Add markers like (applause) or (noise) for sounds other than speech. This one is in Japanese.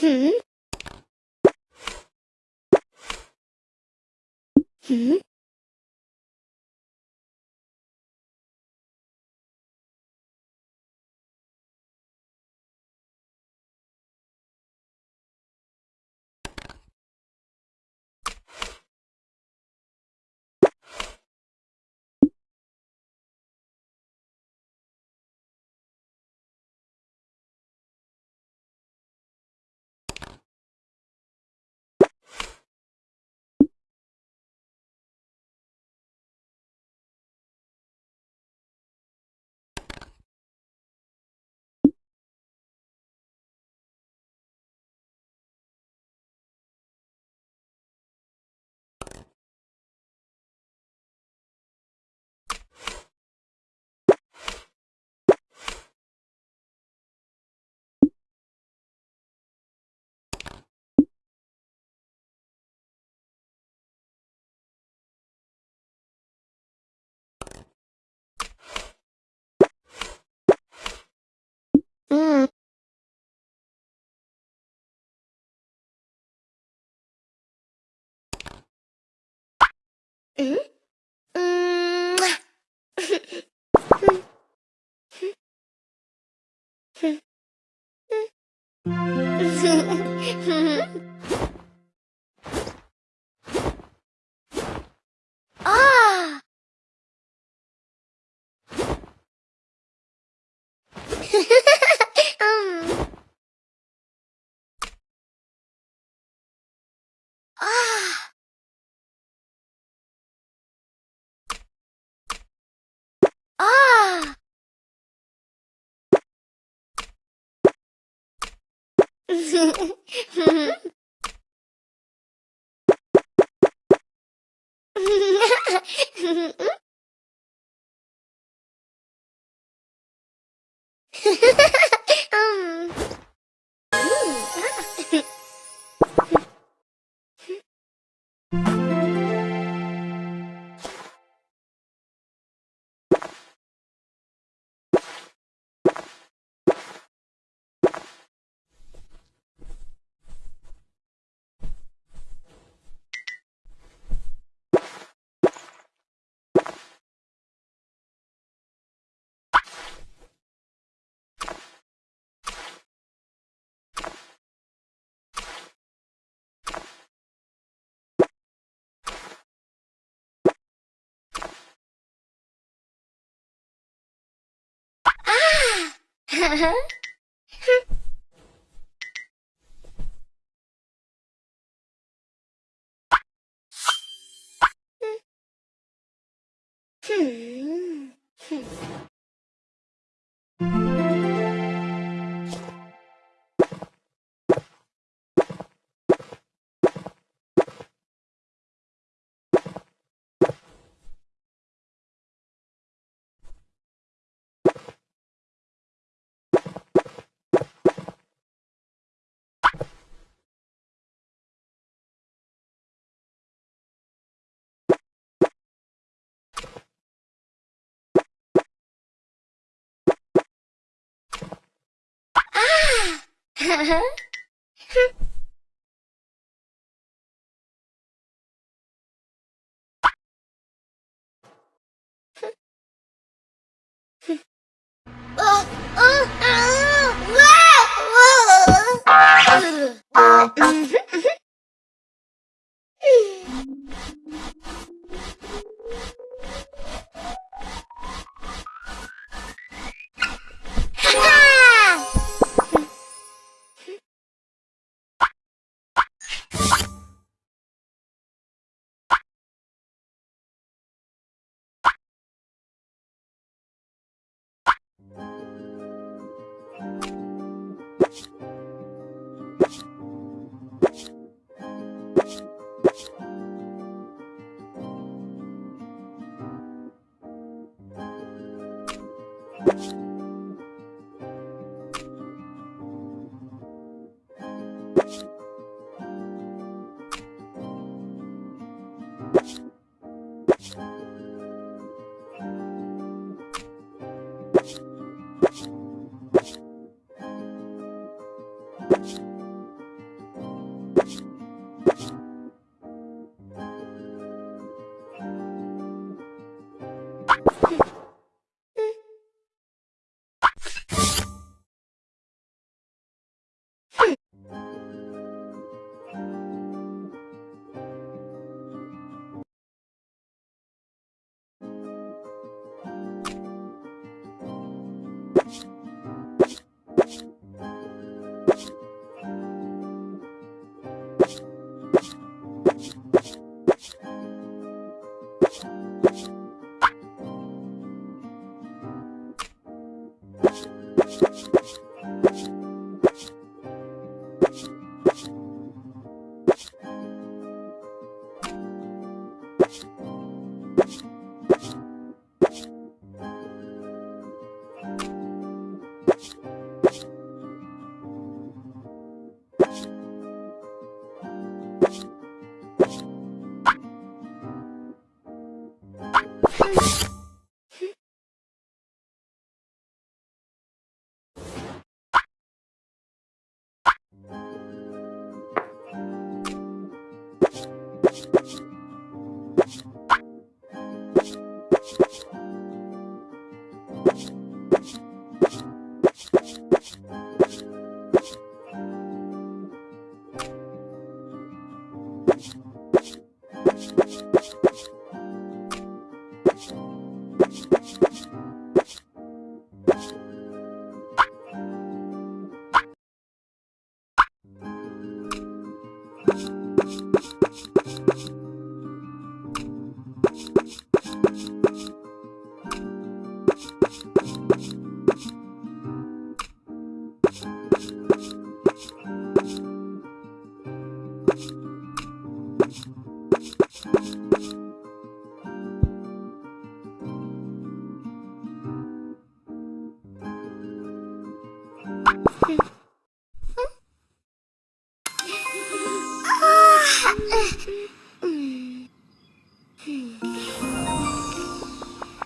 Hmm? Hmm? えうん。ふん。ふん。ふん。Ha ha ha! (laughs) Hmm. Mm-hmm. Thank you. You